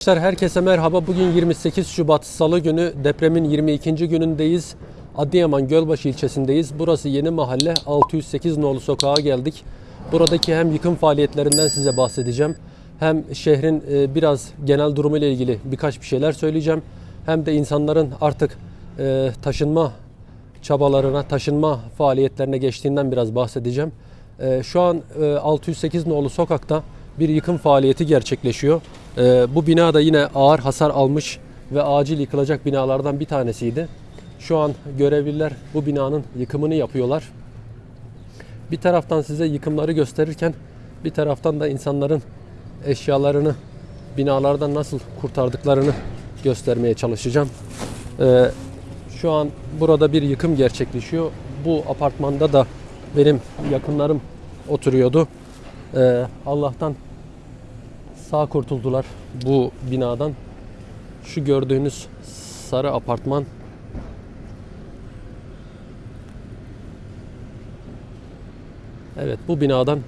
Arkadaşlar herkese merhaba. Bugün 28 Şubat Salı günü depremin 22. günündeyiz. Adıyaman Gölbaşı ilçesindeyiz. Burası yeni mahalle 608 nolu sokağa geldik. Buradaki hem yıkım faaliyetlerinden size bahsedeceğim. Hem şehrin e, biraz genel durumu ile ilgili birkaç bir şeyler söyleyeceğim. Hem de insanların artık e, taşınma çabalarına, taşınma faaliyetlerine geçtiğinden biraz bahsedeceğim. E, Şu an e, 608 nolu sokakta bir yıkım faaliyeti gerçekleşiyor. E, Bu bina da yine ağır hasar almış ve acil yıkılacak binalardan bir tanesiydi. Şu an görevliler bu binanın yıkımını yapıyorlar. Bir taraftan size yıkımları gösterirken bir taraftan da insanların eşyalarını binalardan nasıl kurtardıklarını göstermeye çalışacağım. Ee, şu an burada bir yıkım gerçekleşiyor. Bu apartmanda da benim yakınlarım oturuyordu. Ee, Allah'tan sağ kurtuldular bu binadan. Şu gördüğünüz sarı apartman Evet bu binadan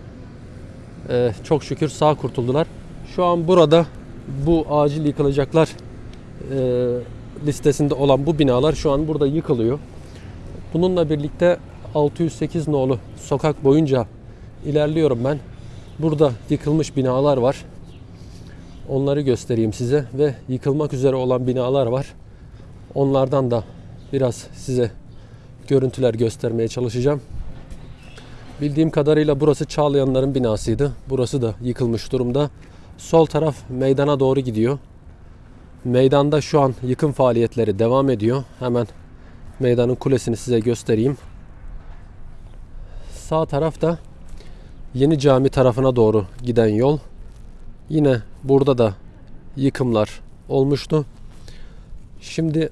e, çok şükür sağ kurtuldular. Şu an burada bu acil yıkılacaklar e, listesinde olan bu binalar şu an burada yıkılıyor. Bununla birlikte 608 nolu sokak boyunca ilerliyorum ben. Burada yıkılmış binalar var. Onları göstereyim size ve yıkılmak üzere olan binalar var. Onlardan da biraz size görüntüler göstermeye çalışacağım. Bildiğim kadarıyla burası Çağlayanların binasıydı. Burası da yıkılmış durumda. Sol taraf meydana doğru gidiyor. Meydanda şu an yıkım faaliyetleri devam ediyor. Hemen meydanın kulesini size göstereyim. Sağ tarafta Yeni Cami tarafına doğru giden yol. Yine burada da yıkımlar olmuştu. Şimdi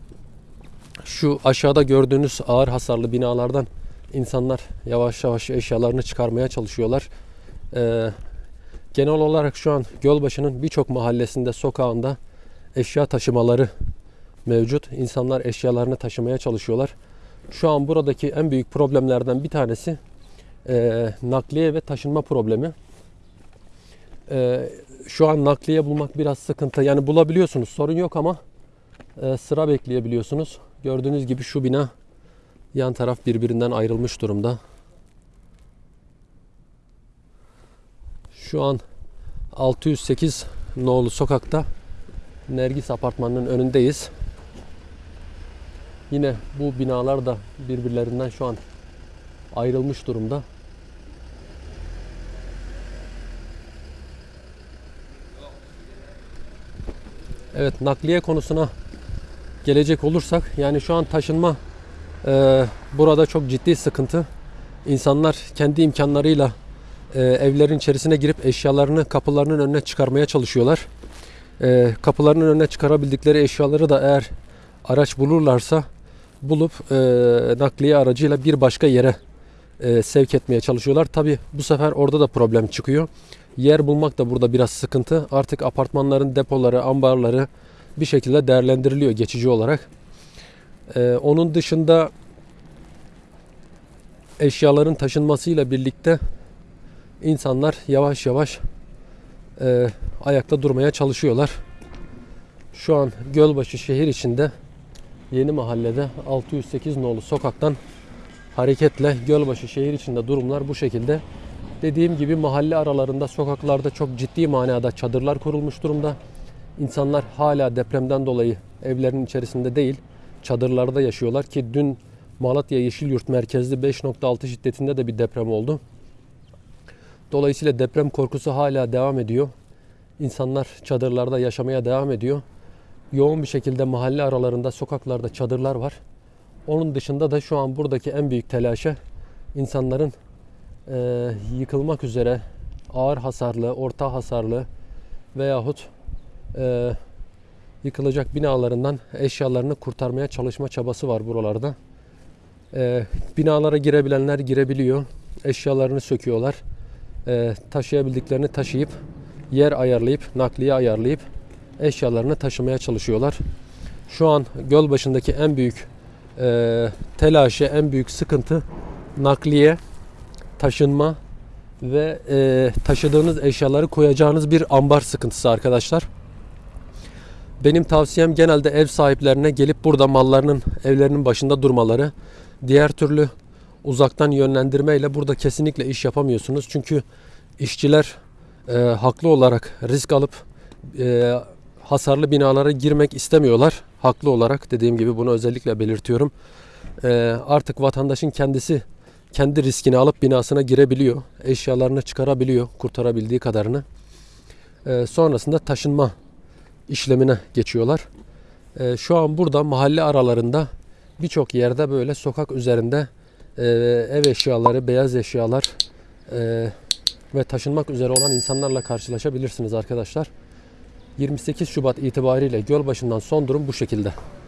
şu aşağıda gördüğünüz ağır hasarlı binalardan insanlar yavaş yavaş eşyalarını çıkarmaya çalışıyorlar. Ee, genel olarak şu an Gölbaşı'nın birçok mahallesinde, sokağında eşya taşımaları mevcut. İnsanlar eşyalarını taşımaya çalışıyorlar. Şu an buradaki en büyük problemlerden bir tanesi e, nakliye ve taşınma problemi. E, şu an nakliye bulmak biraz sıkıntı. Yani bulabiliyorsunuz sorun yok ama e, sıra bekleyebiliyorsunuz. Gördüğünüz gibi şu bina yan taraf birbirinden ayrılmış durumda. Şu an 608 nolu sokakta Nergis apartmanının önündeyiz. Yine bu binalar da birbirlerinden şu an ayrılmış durumda. Evet nakliye konusuna gelecek olursak yani şu an taşınma e, burada çok ciddi sıkıntı. İnsanlar kendi imkanlarıyla e, evlerin içerisine girip eşyalarını kapılarının önüne çıkarmaya çalışıyorlar. E, kapılarının önüne çıkarabildikleri eşyaları da eğer araç bulurlarsa bulup e, nakliye aracıyla bir başka yere e, sevk etmeye çalışıyorlar. Tabi bu sefer orada da problem çıkıyor. Yer bulmak da burada biraz sıkıntı. Artık apartmanların depoları, ambarları bir şekilde değerlendiriliyor geçici olarak. E, onun dışında eşyaların taşınmasıyla birlikte insanlar yavaş yavaş e, ayakta durmaya çalışıyorlar. Şu an Gölbaşı şehir içinde Yeni Mahallede 608 nolu sokaktan hareketle Gölbaşı şehir içinde durumlar bu şekilde. Dediğim gibi mahalle aralarında sokaklarda çok ciddi manada çadırlar kurulmuş durumda. İnsanlar hala depremden dolayı evlerinin içerisinde değil çadırlarda yaşıyorlar ki dün Malatya Yeşilyurt merkezli 5.6 şiddetinde de bir deprem oldu. Dolayısıyla deprem korkusu hala devam ediyor. İnsanlar çadırlarda yaşamaya devam ediyor. Yoğun bir şekilde mahalle aralarında sokaklarda çadırlar var. Onun dışında da şu an buradaki en büyük telaşa insanların e, yıkılmak üzere ağır hasarlı, orta hasarlı veyahut e, yıkılacak binalarından eşyalarını kurtarmaya çalışma çabası var buralarda. E, binalara girebilenler girebiliyor. Eşyalarını söküyorlar. E, taşıyabildiklerini taşıyıp yer ayarlayıp, nakliye ayarlayıp eşyalarını taşımaya çalışıyorlar. Şu an göl başındaki en büyük e, telaşı, en büyük sıkıntı nakliye, taşınma ve e, taşıdığınız eşyaları koyacağınız bir ambar sıkıntısı arkadaşlar. Benim tavsiyem genelde ev sahiplerine gelip burada mallarının evlerinin başında durmaları. Diğer türlü uzaktan yönlendirmeyle burada kesinlikle iş yapamıyorsunuz. Çünkü işçiler e, haklı olarak risk alıp e, hasarlı binalara girmek istemiyorlar. Haklı olarak dediğim gibi bunu özellikle belirtiyorum. E, artık vatandaşın kendisi kendi riskini alıp binasına girebiliyor. Eşyalarını çıkarabiliyor kurtarabildiği kadarını. E, sonrasında taşınma işlemine geçiyorlar. E, şu an burada mahalle aralarında birçok yerde böyle sokak üzerinde e, ev eşyaları, beyaz eşyalar e, ve taşınmak üzere olan insanlarla karşılaşabilirsiniz arkadaşlar. 28 Şubat itibariyle Gölbaşı'ndan son durum bu şekilde.